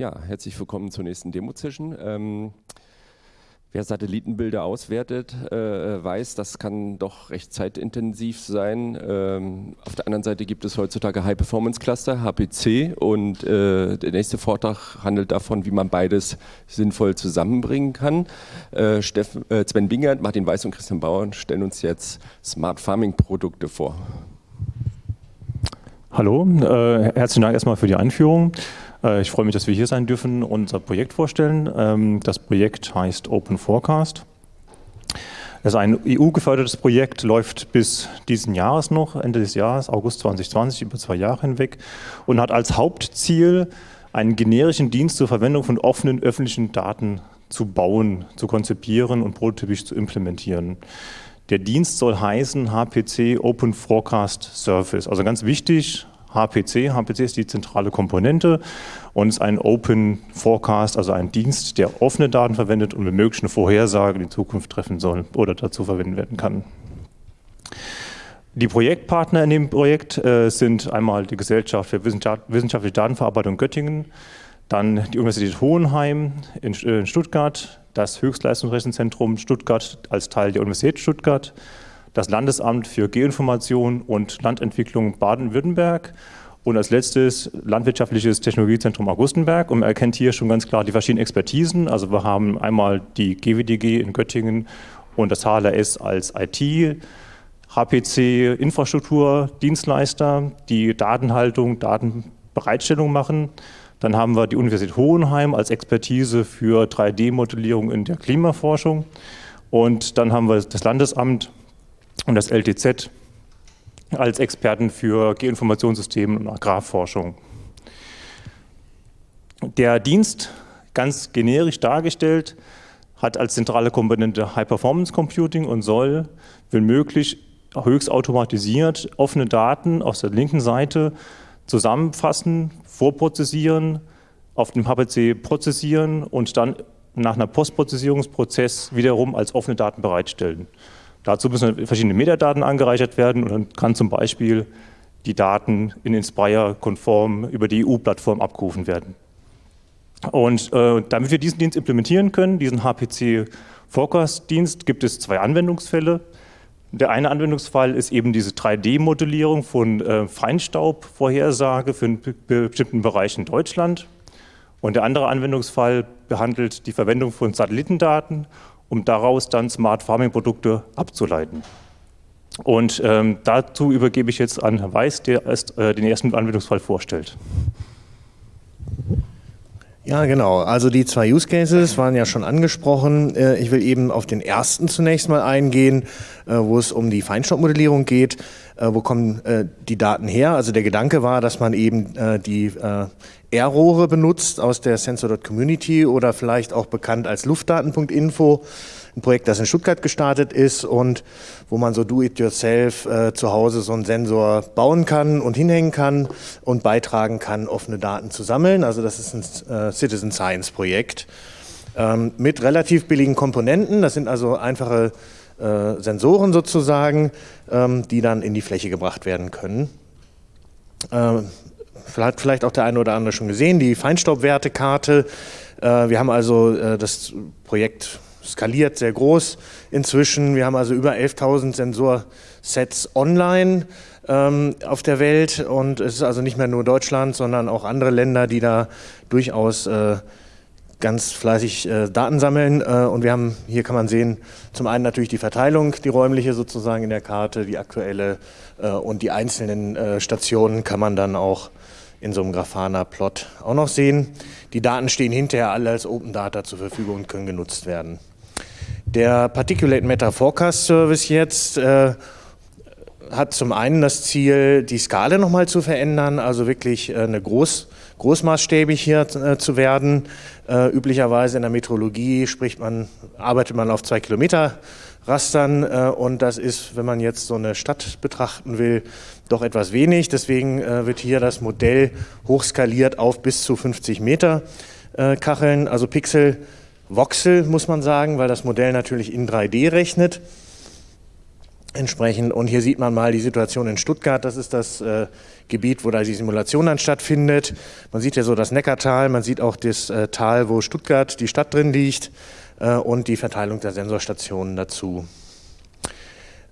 Ja, herzlich willkommen zur nächsten Demo-Session. Ähm, wer Satellitenbilder auswertet, äh, weiß, das kann doch recht zeitintensiv sein. Ähm, auf der anderen Seite gibt es heutzutage High-Performance-Cluster, HPC, und äh, der nächste Vortrag handelt davon, wie man beides sinnvoll zusammenbringen kann. Äh, Steff, äh, Sven Bingert, Martin Weiß und Christian Bauer stellen uns jetzt Smart Farming-Produkte vor. Hallo, äh, herzlichen Dank erstmal für die Einführung. Äh, ich freue mich, dass wir hier sein dürfen und unser Projekt vorstellen. Ähm, das Projekt heißt Open Forecast. Es ist ein EU-gefördertes Projekt, läuft bis diesen Jahres noch, Ende des Jahres, August 2020, über zwei Jahre hinweg und hat als Hauptziel, einen generischen Dienst zur Verwendung von offenen öffentlichen Daten zu bauen, zu konzipieren und prototypisch zu implementieren. Der Dienst soll heißen HPC Open Forecast Service. Also ganz wichtig, HPC. HPC ist die zentrale Komponente und ist ein Open Forecast, also ein Dienst, der offene Daten verwendet und möglichen Vorhersagen in Zukunft treffen soll oder dazu verwendet werden kann. Die Projektpartner in dem Projekt äh, sind einmal die Gesellschaft für wissenschaftliche Datenverarbeitung Göttingen, dann die Universität Hohenheim in, äh, in Stuttgart, das Höchstleistungsrechenzentrum Stuttgart als Teil der Universität Stuttgart, das Landesamt für Geoinformation und Landentwicklung Baden-Württemberg und als letztes Landwirtschaftliches Technologiezentrum Augustenberg. Und man erkennt hier schon ganz klar die verschiedenen Expertisen. Also wir haben einmal die GWDG in Göttingen und das HLRS als IT, HPC Infrastruktur, Dienstleister, die Datenhaltung, Datenbereitstellung machen. Dann haben wir die Universität Hohenheim als Expertise für 3D-Modellierung in der Klimaforschung. Und dann haben wir das Landesamt und das LTZ als Experten für Geoinformationssysteme und Agrarforschung. Der Dienst, ganz generisch dargestellt, hat als zentrale Komponente High-Performance Computing und soll, wenn möglich, höchst automatisiert offene Daten aus der linken Seite zusammenfassen, vorprozessieren, auf dem HPC prozessieren und dann nach einer Postprozessierungsprozess wiederum als offene Daten bereitstellen. Dazu müssen verschiedene Metadaten angereichert werden und dann kann zum Beispiel die Daten in Inspire konform über die EU-Plattform abgerufen werden. Und äh, damit wir diesen Dienst implementieren können, diesen HPC Forecast-Dienst, gibt es zwei Anwendungsfälle. Der eine Anwendungsfall ist eben diese 3D-Modellierung von äh, Feinstaubvorhersage für einen bestimmten Bereich in Deutschland. Und der andere Anwendungsfall behandelt die Verwendung von Satellitendaten um daraus dann Smart Farming Produkte abzuleiten. Und ähm, dazu übergebe ich jetzt an Herrn Weiß, der erst, äh, den ersten Anwendungsfall vorstellt. Ja, genau. Also die zwei Use Cases waren ja schon angesprochen. Äh, ich will eben auf den ersten zunächst mal eingehen, äh, wo es um die Feinstaubmodellierung geht. Äh, wo kommen die Daten her? Also der Gedanke war, dass man eben die R-Rohre benutzt aus der Sensor.community oder vielleicht auch bekannt als Luftdaten.info, ein Projekt, das in Stuttgart gestartet ist und wo man so do-it-yourself äh, zu Hause so einen Sensor bauen kann und hinhängen kann und beitragen kann, offene Daten zu sammeln. Also das ist ein äh, Citizen Science Projekt ähm, mit relativ billigen Komponenten. Das sind also einfache äh, Sensoren sozusagen, ähm, die dann in die Fläche gebracht werden können. Ähm, hat vielleicht auch der eine oder andere schon gesehen, die Feinstaubwertekarte. Äh, wir haben also äh, das Projekt skaliert sehr groß inzwischen. Wir haben also über 11.000 Sensorsets online ähm, auf der Welt und es ist also nicht mehr nur Deutschland, sondern auch andere Länder, die da durchaus äh, ganz fleißig Daten sammeln. und wir haben, hier kann man sehen, zum einen natürlich die Verteilung, die räumliche sozusagen in der Karte, die aktuelle und die einzelnen Stationen kann man dann auch in so einem Grafana-Plot auch noch sehen. Die Daten stehen hinterher alle als Open Data zur Verfügung und können genutzt werden. Der Particulate Matter Forecast Service jetzt äh, hat zum einen das Ziel, die Skala nochmal zu verändern, also wirklich äh, eine groß, großmaßstäbig hier äh, zu werden. Äh, üblicherweise in der Metrologie spricht man, arbeitet man auf zwei Kilometer Rastern äh, und das ist, wenn man jetzt so eine Stadt betrachten will, doch etwas wenig. Deswegen äh, wird hier das Modell hochskaliert auf bis zu 50 Meter äh, Kacheln, also Pixel, Voxel muss man sagen, weil das Modell natürlich in 3D rechnet. Entsprechend. Und hier sieht man mal die Situation in Stuttgart. Das ist das äh, Gebiet, wo da die Simulation dann stattfindet. Man sieht ja so das Neckartal, man sieht auch das äh, Tal, wo Stuttgart, die Stadt drin liegt äh, und die Verteilung der Sensorstationen dazu.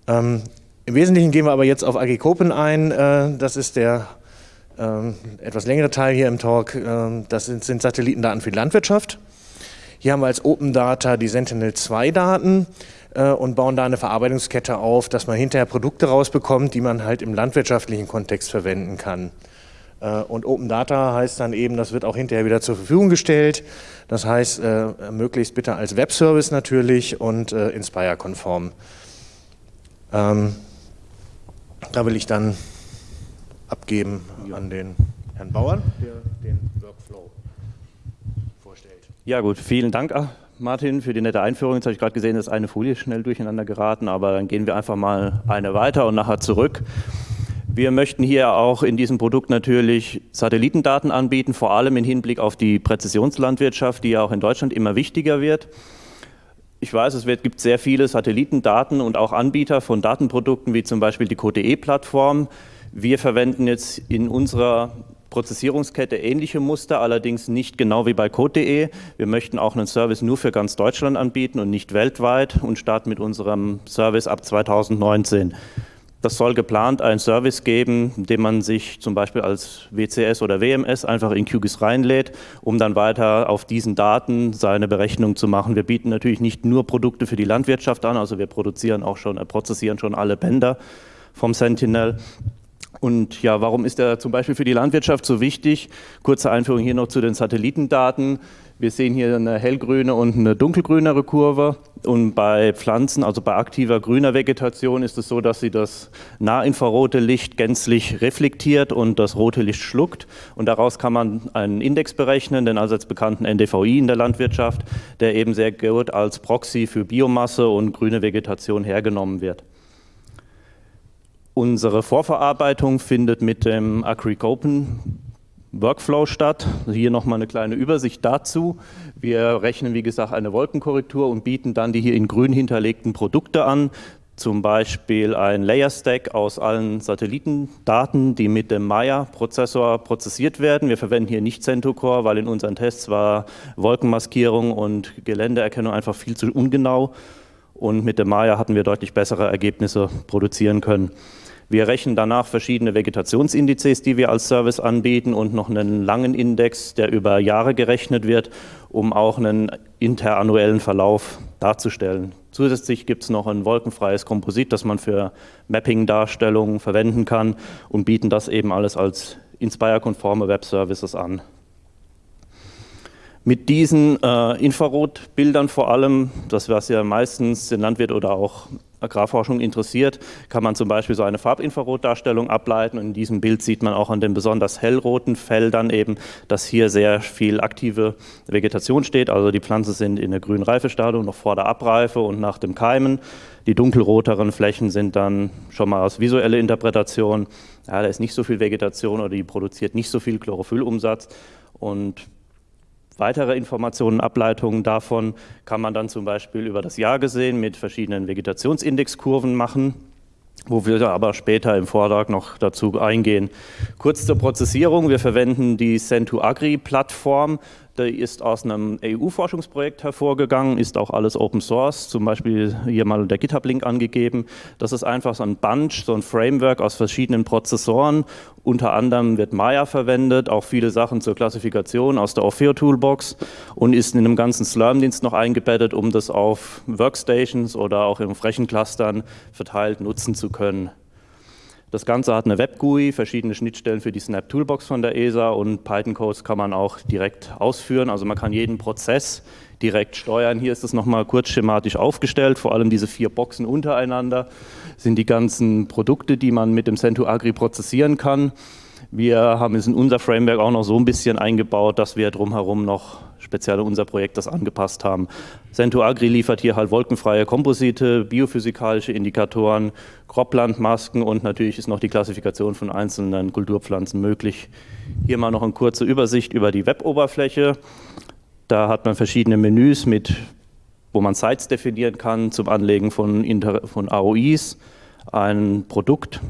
Ähm, Im Wesentlichen gehen wir aber jetzt auf AG Kopen ein. Äh, das ist der ähm, etwas längere Teil hier im Talk. Ähm, das sind, sind Satellitendaten für die Landwirtschaft. Hier haben wir als Open Data die Sentinel-2-Daten äh, und bauen da eine Verarbeitungskette auf, dass man hinterher Produkte rausbekommt, die man halt im landwirtschaftlichen Kontext verwenden kann. Äh, und Open Data heißt dann eben, das wird auch hinterher wieder zur Verfügung gestellt. Das heißt, äh, möglichst bitte als Webservice natürlich und äh, Inspire-konform. Ähm, da will ich dann abgeben an den Herrn Bauern, der den. Ja gut, vielen Dank Martin für die nette Einführung. Jetzt habe ich gerade gesehen, dass eine Folie schnell durcheinander geraten, aber dann gehen wir einfach mal eine weiter und nachher zurück. Wir möchten hier auch in diesem Produkt natürlich Satellitendaten anbieten, vor allem im Hinblick auf die Präzisionslandwirtschaft, die ja auch in Deutschland immer wichtiger wird. Ich weiß, es wird, gibt sehr viele Satellitendaten und auch Anbieter von Datenprodukten, wie zum Beispiel die QTE-Plattform. Wir verwenden jetzt in unserer Prozessierungskette ähnliche Muster, allerdings nicht genau wie bei Code.de. Wir möchten auch einen Service nur für ganz Deutschland anbieten und nicht weltweit und starten mit unserem Service ab 2019. Das soll geplant einen Service geben, den man sich zum Beispiel als WCS oder WMS einfach in QGIS reinlädt, um dann weiter auf diesen Daten seine Berechnung zu machen. Wir bieten natürlich nicht nur Produkte für die Landwirtschaft an, also wir produzieren auch schon, äh, prozessieren schon alle Bänder vom Sentinel und ja, warum ist er zum Beispiel für die Landwirtschaft so wichtig? Kurze Einführung hier noch zu den Satellitendaten. Wir sehen hier eine hellgrüne und eine dunkelgrünere Kurve. Und bei Pflanzen, also bei aktiver grüner Vegetation, ist es so, dass sie das nahinfrarote Licht gänzlich reflektiert und das rote Licht schluckt. Und daraus kann man einen Index berechnen, den allseits bekannten NDVI in der Landwirtschaft, der eben sehr gut als Proxy für Biomasse und grüne Vegetation hergenommen wird. Unsere Vorverarbeitung findet mit dem AgriCopen Workflow statt. Hier nochmal eine kleine Übersicht dazu. Wir rechnen, wie gesagt, eine Wolkenkorrektur und bieten dann die hier in grün hinterlegten Produkte an. Zum Beispiel ein Layer Stack aus allen Satellitendaten, die mit dem Maya-Prozessor prozessiert werden. Wir verwenden hier nicht CentOS weil in unseren Tests war Wolkenmaskierung und Geländeerkennung einfach viel zu ungenau. Und mit dem Maya hatten wir deutlich bessere Ergebnisse produzieren können. Wir rechnen danach verschiedene Vegetationsindizes, die wir als Service anbieten und noch einen langen Index, der über Jahre gerechnet wird, um auch einen interannuellen Verlauf darzustellen. Zusätzlich gibt es noch ein wolkenfreies Komposit, das man für Mapping-Darstellungen verwenden kann und bieten das eben alles als Inspire-konforme Web-Services an. Mit diesen äh, Infrarotbildern vor allem, das was ja meistens den Landwirt oder auch Agrarforschung interessiert, kann man zum Beispiel so eine Farbinfrarotdarstellung ableiten. Und in diesem Bild sieht man auch an den besonders hellroten Feldern eben, dass hier sehr viel aktive Vegetation steht. Also die Pflanzen sind in der grünen Reifestadium, noch vor der Abreife und nach dem Keimen. Die dunkelroteren Flächen sind dann schon mal aus visueller Interpretation. Ja, da ist nicht so viel Vegetation oder die produziert nicht so viel Chlorophyllumsatz. Und Weitere Informationen, Ableitungen davon kann man dann zum Beispiel über das Jahr gesehen mit verschiedenen Vegetationsindexkurven machen, wo wir aber später im Vortrag noch dazu eingehen. Kurz zur Prozessierung. Wir verwenden die Cent2Agri-Plattform die ist aus einem EU-Forschungsprojekt hervorgegangen, ist auch alles Open Source, zum Beispiel hier mal der GitHub-Link angegeben. Das ist einfach so ein Bunch, so ein Framework aus verschiedenen Prozessoren. Unter anderem wird Maya verwendet, auch viele Sachen zur Klassifikation aus der Orfeo Toolbox und ist in einem ganzen Slurm-Dienst noch eingebettet, um das auf Workstations oder auch in Flächenclustern verteilt nutzen zu können. Das Ganze hat eine Web-GUI, verschiedene Schnittstellen für die Snap Toolbox von der ESA und Python-Codes kann man auch direkt ausführen. Also man kann jeden Prozess direkt steuern. Hier ist es nochmal kurz schematisch aufgestellt, vor allem diese vier Boxen untereinander sind die ganzen Produkte, die man mit dem Cento Agri prozessieren kann. Wir haben es in unser Framework auch noch so ein bisschen eingebaut, dass wir drumherum noch speziell unser Projekt das angepasst haben. Cento Agri liefert hier halt wolkenfreie Komposite, biophysikalische Indikatoren, Kroplandmasken und natürlich ist noch die Klassifikation von einzelnen Kulturpflanzen möglich. Hier mal noch eine kurze Übersicht über die Web-Oberfläche. Da hat man verschiedene Menüs, mit, wo man Sites definieren kann zum Anlegen von, Inter von AOIs ein Produkt,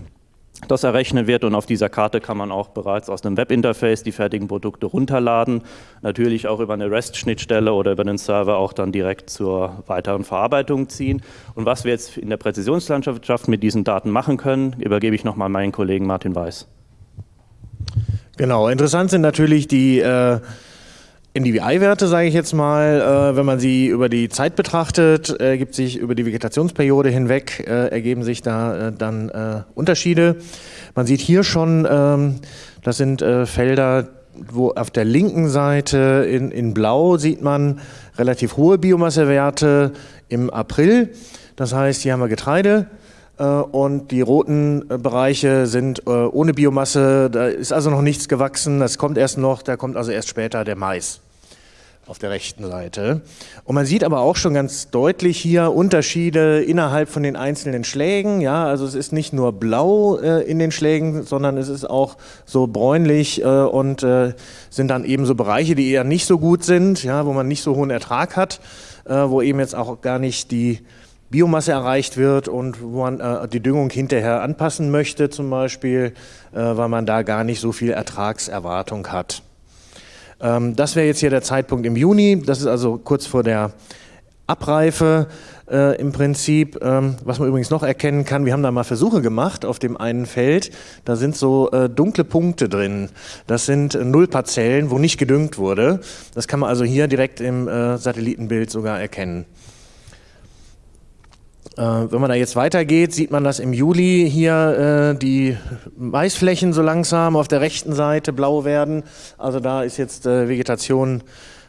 das errechnet wird und auf dieser Karte kann man auch bereits aus einem Webinterface die fertigen Produkte runterladen. Natürlich auch über eine REST-Schnittstelle oder über den Server auch dann direkt zur weiteren Verarbeitung ziehen. Und was wir jetzt in der Präzisionslandschaft mit diesen Daten machen können, übergebe ich nochmal meinen Kollegen Martin Weiß. Genau, interessant sind natürlich die äh, NDVI-Werte, sage ich jetzt mal, äh, wenn man sie über die Zeit betrachtet, ergibt sich über die Vegetationsperiode hinweg, äh, ergeben sich da äh, dann äh, Unterschiede. Man sieht hier schon, ähm, das sind äh, Felder, wo auf der linken Seite in, in Blau sieht man relativ hohe Biomassewerte im April. Das heißt, hier haben wir Getreide, äh, und die roten Bereiche sind ohne Biomasse, da ist also noch nichts gewachsen, das kommt erst noch, da kommt also erst später der Mais auf der rechten Seite. Und man sieht aber auch schon ganz deutlich hier Unterschiede innerhalb von den einzelnen Schlägen. Ja, also es ist nicht nur blau äh, in den Schlägen, sondern es ist auch so bräunlich äh, und äh, sind dann eben so Bereiche, die eher nicht so gut sind, ja, wo man nicht so hohen Ertrag hat, äh, wo eben jetzt auch gar nicht die Biomasse erreicht wird und wo man äh, die Düngung hinterher anpassen möchte zum Beispiel, äh, weil man da gar nicht so viel Ertragserwartung hat. Ähm, das wäre jetzt hier der Zeitpunkt im Juni. Das ist also kurz vor der Abreife äh, im Prinzip. Ähm, was man übrigens noch erkennen kann, wir haben da mal Versuche gemacht auf dem einen Feld. Da sind so äh, dunkle Punkte drin. Das sind äh, Nullparzellen, wo nicht gedüngt wurde. Das kann man also hier direkt im äh, Satellitenbild sogar erkennen. Äh, wenn man da jetzt weitergeht, sieht man, dass im Juli hier äh, die Maisflächen so langsam auf der rechten Seite blau werden. Also da ist jetzt äh, Vegetation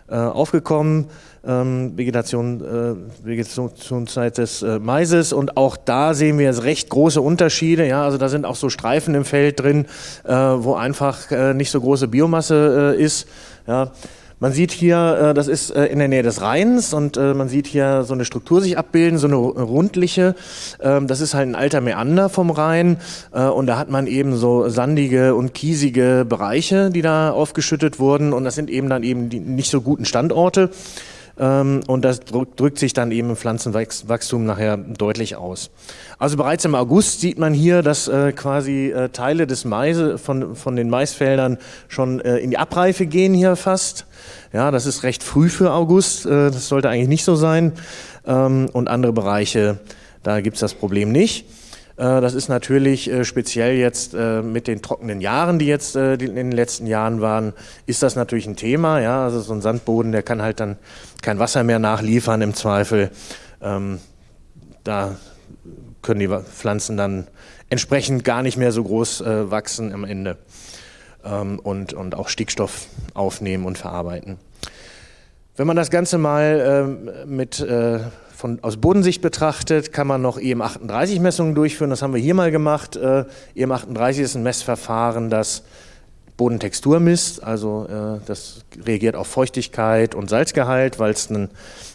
äh, aufgekommen, ähm, Vegetation, äh, Vegetationszeit des äh, Maises. Und auch da sehen wir jetzt recht große Unterschiede. Ja, also da sind auch so Streifen im Feld drin, wo einfach nicht so große Biomasse ist. Ja. Man sieht hier, äh, das ist äh, in der Nähe des Rheins und äh, man sieht hier so eine Struktur sich abbilden, so eine rundliche. Ähm, das ist halt ein alter Meander vom Rhein und da hat man eben so sandige und kiesige Bereiche, die da aufgeschüttet wurden und das sind eben dann eben die nicht so guten Standorte. Ähm, und das drückt sich dann eben im Pflanzenwachstum nachher deutlich aus. Also bereits im August sieht man hier, dass äh, quasi äh, Teile des Maise von, von den Maisfeldern schon äh, in die Abreife gehen hier fast. Ja, das ist recht früh für August, das sollte eigentlich nicht so sein. Ähm, und andere Bereiche, da gibt es das Problem nicht. Das ist natürlich speziell jetzt mit den trockenen Jahren, die jetzt in den letzten Jahren waren, ist das natürlich ein Thema. Ja, also so ein Sandboden, der kann halt dann kein Wasser mehr nachliefern im Zweifel. Ähm, da können die Pflanzen dann entsprechend gar nicht mehr so groß äh, wachsen am Ende ähm, und, und auch Stickstoff aufnehmen und verarbeiten. Wenn man das Ganze mal äh, mit, äh, von, aus Bodensicht betrachtet, kann man noch EM38-Messungen durchführen. Das haben wir hier mal gemacht. Äh, EM38 ist ein Messverfahren, das Bodentextur misst, also äh, das reagiert auf Feuchtigkeit und Salzgehalt, weil es ein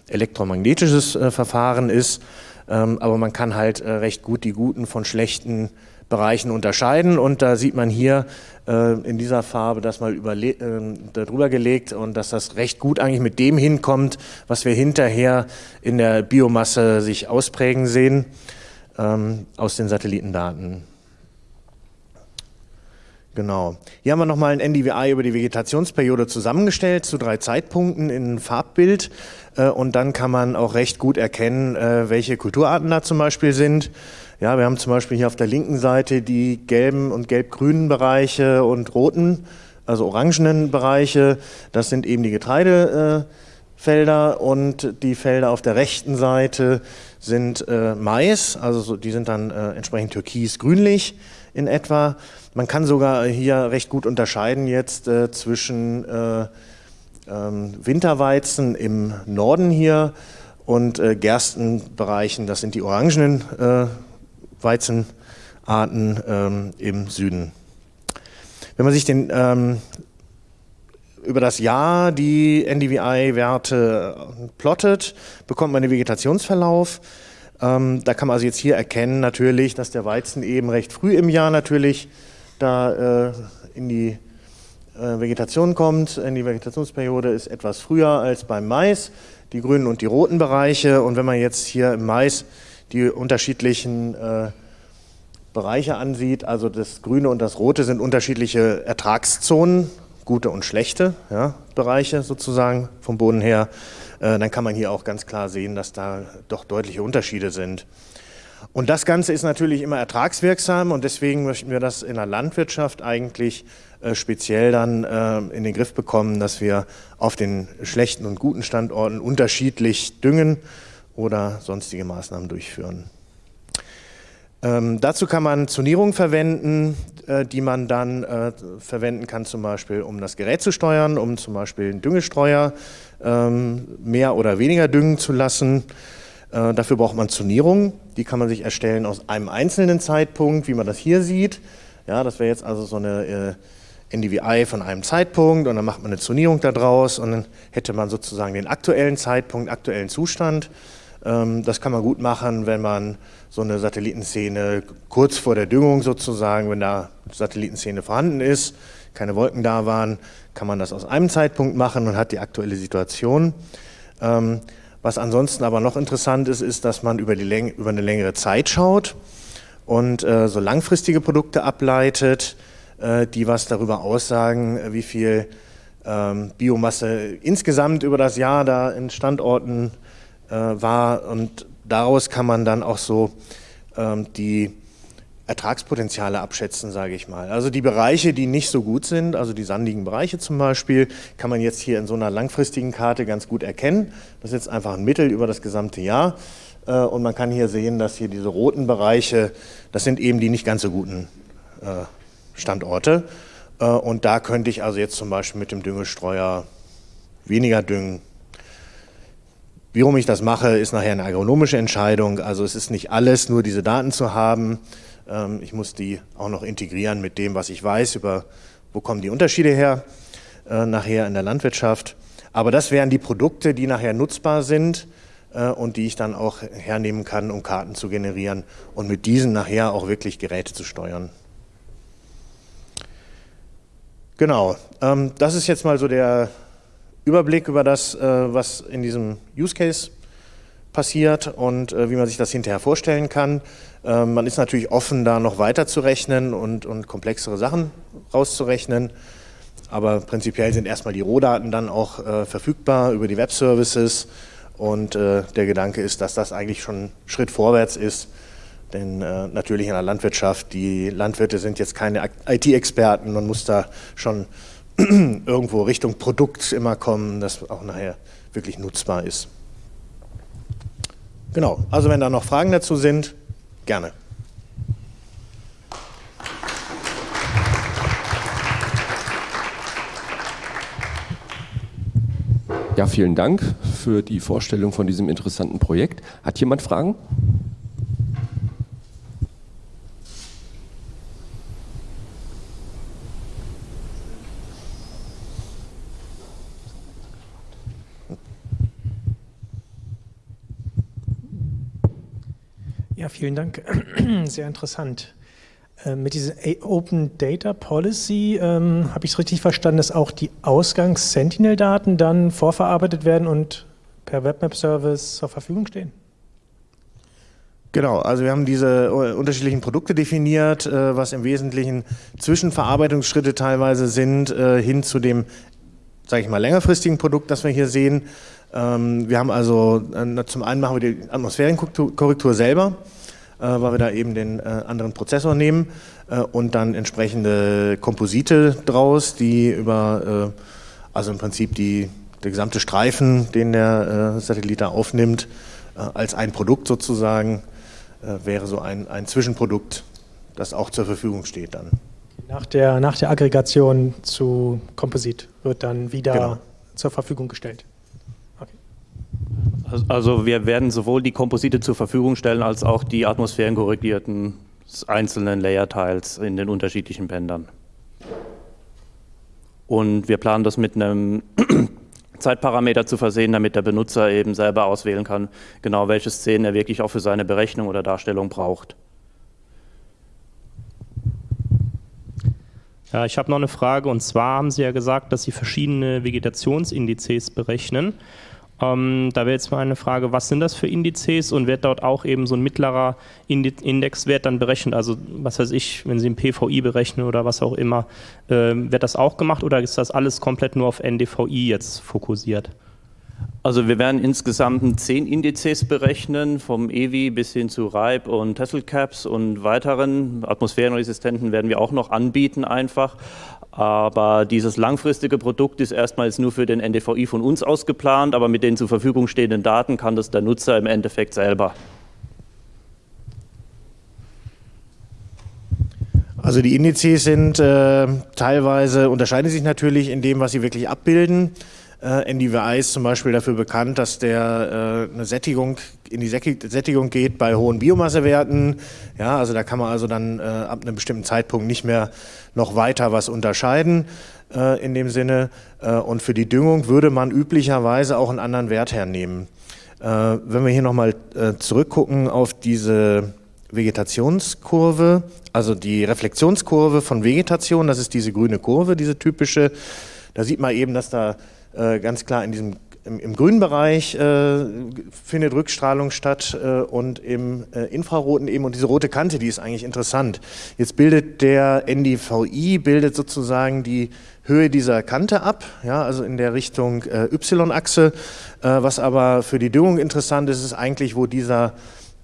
elektromagnetisches äh, Verfahren ist. Ähm, aber man kann halt äh, recht gut die guten von schlechten Bereichen unterscheiden und da sieht man hier äh, in dieser Farbe das mal äh, darüber gelegt und dass das recht gut eigentlich mit dem hinkommt, was wir hinterher in der Biomasse sich ausprägen sehen ähm, aus den Satellitendaten. Genau. Hier haben wir nochmal ein NDVI über die Vegetationsperiode zusammengestellt zu drei Zeitpunkten in Farbbild. Äh, und dann kann man auch recht gut erkennen, äh, welche Kulturarten da zum Beispiel sind. Ja, wir haben zum Beispiel hier auf der linken Seite die gelben und gelb-grünen Bereiche und roten, also orangenen Bereiche. Das sind eben die Getreidefelder und die Felder auf der rechten Seite sind äh, Mais, also die sind dann entsprechend türkis-grünlich in etwa. Man kann sogar hier recht gut unterscheiden jetzt äh, zwischen äh, ähm, Winterweizen im Norden hier und äh, Gerstenbereichen, das sind die orangenen äh, Weizenarten ähm, im Süden. Wenn man sich den, ähm, über das Jahr die NDVI-Werte plottet, bekommt man den Vegetationsverlauf. Ähm, da kann man also jetzt hier erkennen natürlich, dass der Weizen eben recht früh im Jahr natürlich da äh, in die äh, Vegetation kommt. In die Vegetationsperiode ist etwas früher als beim Mais, die grünen und die roten Bereiche. Und wenn man jetzt hier im Mais die unterschiedlichen äh, Bereiche ansieht, also das Grüne und das Rote sind unterschiedliche Ertragszonen, gute und schlechte ja, Bereiche sozusagen vom Boden her, äh, dann kann man hier auch ganz klar sehen, dass da doch deutliche Unterschiede sind. Und das Ganze ist natürlich immer ertragswirksam und deswegen möchten wir das in der Landwirtschaft eigentlich äh, speziell dann in den Griff bekommen, dass wir auf den schlechten und guten Standorten unterschiedlich düngen oder sonstige Maßnahmen durchführen. Ähm, dazu kann man Zonierungen verwenden, äh, die man dann äh, verwenden kann, zum Beispiel um das Gerät zu steuern, um zum Beispiel einen Düngestreuer ähm, mehr oder weniger düngen zu lassen. Äh, dafür braucht man Zonierungen, die kann man sich erstellen aus einem einzelnen Zeitpunkt, wie man das hier sieht. Ja, das wäre jetzt also so eine äh, NDVI von einem Zeitpunkt und dann macht man eine Zonierung daraus und dann hätte man sozusagen den aktuellen Zeitpunkt, aktuellen Zustand. Ähm, das kann man gut machen, wenn man so eine Satellitenszene kurz vor der Düngung sozusagen, wenn da Satellitenszene vorhanden ist, keine Wolken da waren, kann man das aus einem Zeitpunkt machen und hat die aktuelle Situation. Ähm, was ansonsten aber noch interessant ist, ist, dass man über, die über eine längere Zeit schaut und äh, so langfristige Produkte ableitet, äh, die was darüber aussagen, wie viel ähm, Biomasse insgesamt über das Jahr da in Standorten äh, war und daraus kann man dann auch so ähm, die Ertragspotenziale abschätzen, sage ich mal. Also die Bereiche, die nicht so gut sind, also die sandigen Bereiche zum Beispiel, kann man jetzt hier in so einer langfristigen Karte ganz gut erkennen. Das ist jetzt einfach ein Mittel über das gesamte Jahr. Äh, und man kann hier sehen, dass hier diese roten Bereiche, das sind eben die nicht ganz so guten äh, Standorte. Äh, und da könnte ich also jetzt zum Beispiel mit dem Düngestreuer weniger düngen, Warum ich das mache, ist nachher eine agronomische Entscheidung. Also es ist nicht alles, nur diese Daten zu haben. Ähm, ich muss die auch noch integrieren mit dem, was ich weiß, über wo kommen die Unterschiede her, äh, nachher in der Landwirtschaft. Aber das wären die Produkte, die nachher nutzbar sind äh, und die ich dann auch hernehmen kann, um Karten zu generieren und mit diesen nachher auch wirklich Geräte zu steuern. Genau, ähm, das ist jetzt mal so der Überblick über das, äh, was in diesem Use Case passiert und äh, wie man sich das hinterher vorstellen kann. Ähm, man ist natürlich offen, da noch weiter zu rechnen und, und komplexere Sachen rauszurechnen. Aber prinzipiell sind erstmal die Rohdaten dann auch äh, verfügbar über die Web-Services. Und äh, der Gedanke ist, dass das eigentlich schon ein Schritt vorwärts ist. Denn äh, natürlich in der Landwirtschaft, die Landwirte sind jetzt keine IT-Experten. Man muss da schon irgendwo Richtung Produkt immer kommen, das auch nachher wirklich nutzbar ist. Genau, also wenn da noch Fragen dazu sind, gerne. Ja, vielen Dank für die Vorstellung von diesem interessanten Projekt. Hat jemand Fragen? Vielen Dank. Sehr interessant. Äh, mit dieser Open Data Policy ähm, habe ich es richtig verstanden, dass auch die Ausgangs-Sentinel-Daten dann vorverarbeitet werden und per WebMap-Service zur Verfügung stehen? Genau, also wir haben diese äh, unterschiedlichen Produkte definiert, äh, was im Wesentlichen Zwischenverarbeitungsschritte teilweise sind, äh, hin zu dem, sage ich mal, längerfristigen Produkt, das wir hier sehen. Ähm, wir haben also, äh, zum einen machen wir die Atmosphärenkorrektur selber, weil wir da eben den äh, anderen Prozessor nehmen und dann entsprechende Komposite draus, die über, also im Prinzip die, der gesamte Streifen, den der Satellit da aufnimmt, als ein Produkt sozusagen, wäre so ein, ein Zwischenprodukt, das auch zur Verfügung steht dann. Nach der, nach der Aggregation zu Komposit wird dann wieder genau. zur Verfügung gestellt. Also wir werden sowohl die Komposite zur Verfügung stellen, als auch die atmosphärenkorrigierten einzelnen Layer-Tiles in den unterschiedlichen Bändern. Und wir planen das mit einem Zeitparameter zu versehen, damit der Benutzer eben selber auswählen kann, genau welche Szenen er wirklich auch für seine Berechnung oder Darstellung braucht. Ja, ich habe noch eine Frage und zwar haben Sie ja gesagt, dass Sie verschiedene Vegetationsindizes berechnen. Ähm, da wäre jetzt mal eine Frage, was sind das für Indizes und wird dort auch eben so ein mittlerer Indexwert dann berechnet? Also was weiß ich, wenn Sie ein PVI berechnen oder was auch immer, äh, wird das auch gemacht oder ist das alles komplett nur auf NDVI jetzt fokussiert? Also wir werden insgesamt zehn Indizes berechnen, vom EWI bis hin zu RIPE und Tesselcaps und weiteren Atmosphärenresistenten werden wir auch noch anbieten einfach. Aber dieses langfristige Produkt ist erstmals nur für den NDVI von uns ausgeplant, aber mit den zur Verfügung stehenden Daten kann das der Nutzer im Endeffekt selber. Also die Indizes sind äh, teilweise, unterscheiden sich natürlich in dem, was sie wirklich abbilden. Äh, NDVI ist zum Beispiel dafür bekannt, dass der äh, eine Sättigung in die Sättigung geht bei hohen Biomassewerten. Ja, also da kann man also dann äh, ab einem bestimmten Zeitpunkt nicht mehr noch weiter was unterscheiden äh, in dem Sinne. Äh, und für die Düngung würde man üblicherweise auch einen anderen Wert hernehmen. Äh, wenn wir hier nochmal äh, zurückgucken auf diese Vegetationskurve, also die Reflexionskurve von Vegetation, das ist diese grüne Kurve, diese typische, da sieht man eben, dass da ganz klar in diesem im, grünen Bereich äh, findet Rückstrahlung statt äh, und im äh, Infraroten eben und diese rote Kante, die ist eigentlich interessant. Jetzt bildet der NDVI, bildet sozusagen die Höhe dieser Kante ab, ja, also in der Richtung äh, Y-Achse. Äh, was aber für die Düngung interessant ist, ist eigentlich, wo dieser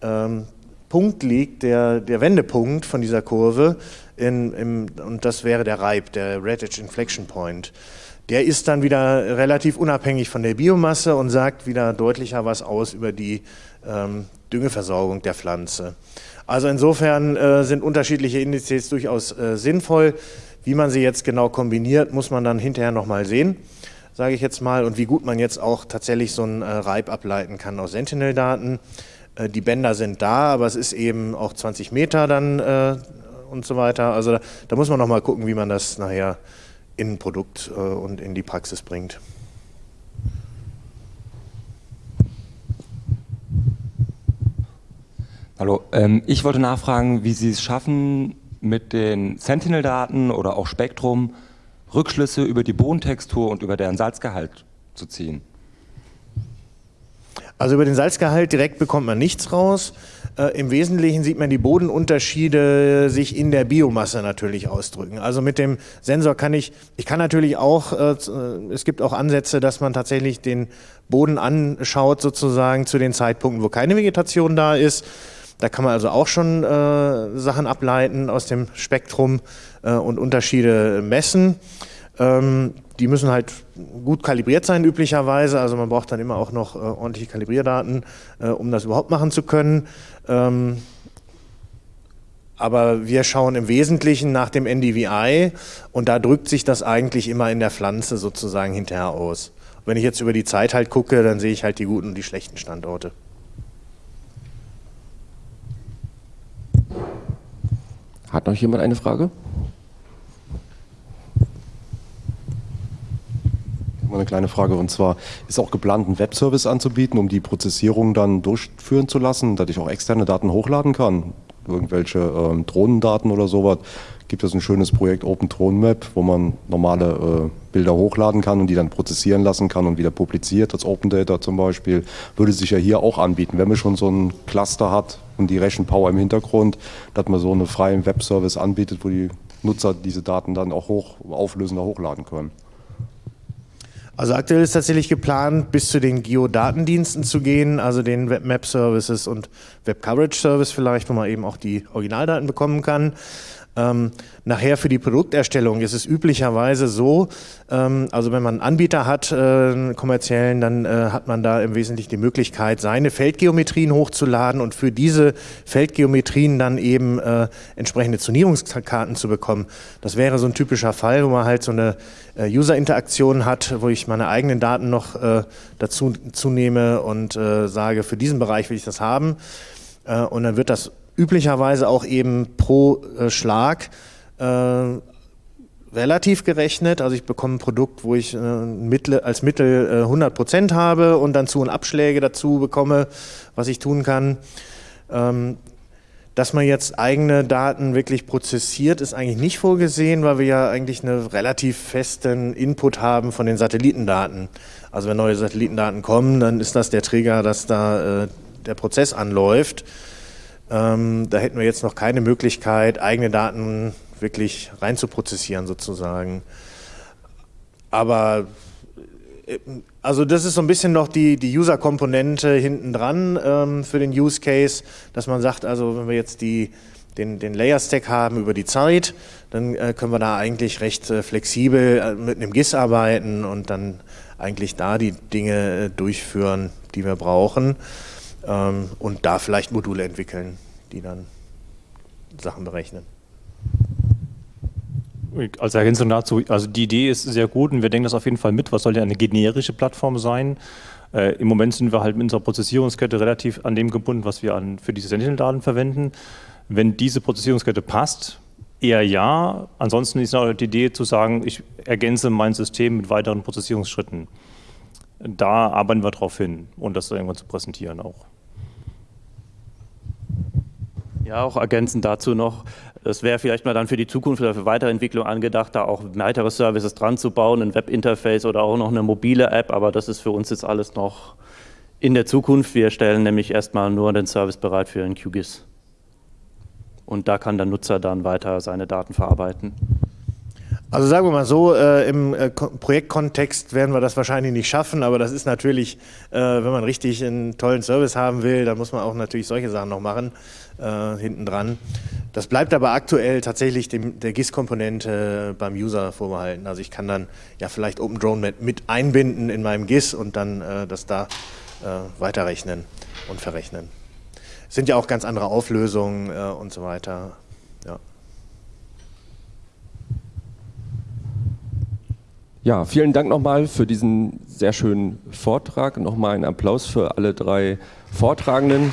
ähm, Punkt liegt, der, der Wendepunkt von dieser Kurve, in, im, und das wäre der RIPE, der Red Edge Inflection Point der ist dann wieder relativ unabhängig von der Biomasse und sagt wieder deutlicher was aus über die ähm, Düngeversorgung der Pflanze. Also insofern äh, sind unterschiedliche Indizes durchaus äh, sinnvoll. Wie man sie jetzt genau kombiniert, muss man dann hinterher nochmal sehen, sage ich jetzt mal, und wie gut man jetzt auch tatsächlich so einen äh, Reib ableiten kann aus Sentinel-Daten. Äh, die Bänder sind da, aber es ist eben auch 20 Meter dann äh, und so weiter. Also da, da muss man nochmal gucken, wie man das nachher in ein Produkt äh, und in die Praxis bringt. Hallo, ähm, ich wollte nachfragen, wie Sie es schaffen, mit den Sentinel-Daten oder auch Spektrum Rückschlüsse über die Bodentextur und über deren Salzgehalt zu ziehen. Also über den Salzgehalt direkt bekommt man nichts raus. Äh, Im Wesentlichen sieht man die Bodenunterschiede sich in der Biomasse natürlich ausdrücken. Also mit dem Sensor kann ich, ich kann natürlich auch, äh, äh, es gibt auch Ansätze, dass man tatsächlich den Boden anschaut sozusagen zu den Zeitpunkten, wo keine Vegetation da ist. Da kann man also auch schon Sachen ableiten aus dem Spektrum und Unterschiede messen. Ähm, die müssen halt gut kalibriert sein üblicherweise, also man braucht dann immer auch noch äh, ordentliche Kalibrierdaten, äh, um das überhaupt machen zu können. Ähm, aber wir schauen im Wesentlichen nach dem NDVI und da drückt sich das eigentlich immer in der Pflanze sozusagen hinterher aus. Wenn ich jetzt über die Zeit halt gucke, dann sehe ich halt die guten und die schlechten Standorte. Hat noch jemand eine Frage? Eine kleine Frage und zwar ist auch geplant, einen Webservice anzubieten, um die Prozessierung dann durchführen zu lassen, dass ich auch externe Daten hochladen kann, irgendwelche ähm, Drohnendaten oder sowas. Gibt es ein schönes Projekt Open Drone Map, wo man normale äh, Bilder hochladen kann und die dann prozessieren lassen kann und wieder publiziert, als Open Data zum Beispiel, würde sich ja hier auch anbieten, wenn man schon so ein Cluster hat und die Rechenpower im Hintergrund, dass man so einen freien Webservice anbietet, wo die Nutzer diese Daten dann auch hoch auflösender hochladen können. Also aktuell ist tatsächlich geplant, bis zu den Geodatendiensten zu gehen, also den Web Map Services und Web Coverage Service vielleicht, wo man eben auch die Originaldaten bekommen kann. Ähm, nachher für die Produkterstellung ist es üblicherweise so, ähm, also wenn man einen Anbieter hat, äh, einen kommerziellen, dann äh, hat man da im Wesentlichen die Möglichkeit, seine Feldgeometrien hochzuladen und für diese Feldgeometrien dann eben äh, entsprechende Zonierungskarten zu bekommen. Das wäre so ein typischer Fall, wo man halt so eine äh, User-Interaktion hat, wo ich meine eigenen Daten noch äh, dazu zunehme und äh, sage, für diesen Bereich will ich das haben. und dann wird das üblicherweise auch eben pro äh, Schlag äh, relativ gerechnet. Also ich bekomme ein Produkt, wo ich äh, Mittel, als Mittel äh, 100 Prozent habe und dann zu und Abschläge dazu bekomme, was ich tun kann. Ähm, Dass man jetzt eigene Daten wirklich prozessiert, ist eigentlich nicht vorgesehen, weil wir ja eigentlich einen relativ festen Input haben von den Satellitendaten. Also wenn neue Satellitendaten kommen, dann ist das der Trigger, dass da äh, der Prozess anläuft. Ähm, da hätten wir jetzt noch keine Möglichkeit, eigene Daten wirklich rein zu prozessieren sozusagen. Aber äh, also das ist so ein bisschen noch die, die User-Komponente hinten dran ähm, für den Use Case, dass man sagt, also wenn wir jetzt die, den, den Layer-Stack haben über die Zeit, dann äh, können wir da eigentlich recht äh, flexibel äh, mit einem GIS arbeiten und dann eigentlich da die Dinge äh, durchführen, die wir brauchen ähm, und da vielleicht Module entwickeln, die dann Sachen berechnen. Als Ergänzung dazu, also die Idee ist sehr gut und wir denken das auf jeden Fall mit. Was soll ja eine generische Plattform sein? Äh, Im Moment sind wir halt mit unserer Prozessierungskette relativ an dem gebunden, was wir an, für diese Sentinel-Daten verwenden. Wenn diese Prozessierungskette passt, eher ja. Ansonsten ist auch die Idee zu sagen, ich ergänze mein System mit weiteren Prozessierungsschritten. Da arbeiten wir drauf hin und das irgendwann zu präsentieren auch. Ja, auch ergänzend dazu noch, es wäre vielleicht mal dann für die Zukunft oder für Weiterentwicklung angedacht, da auch weitere Services dran zu bauen, ein Webinterface oder auch noch eine mobile App, aber das ist für uns jetzt alles noch in der Zukunft. Wir stellen nämlich erstmal nur den Service bereit für ein QGIS. Und da kann der Nutzer dann weiter seine Daten verarbeiten. Also sagen wir mal so, äh, im äh, Projektkontext werden wir das wahrscheinlich nicht schaffen, aber das ist natürlich, äh, wenn man richtig einen tollen Service haben will, dann muss man auch natürlich solche Sachen noch machen, äh, hinten dran. Das bleibt aber aktuell tatsächlich dem, der GIS-Komponente beim User vorbehalten. Also ich kann dann ja vielleicht OpenDrone mit einbinden in meinem GIS und dann äh, das da äh, weiterrechnen und verrechnen. Es sind ja auch ganz andere Auflösungen äh, und so weiter. Ja. Ja, vielen Dank nochmal für diesen sehr schönen Vortrag. Nochmal einen Applaus für alle drei Vortragenden.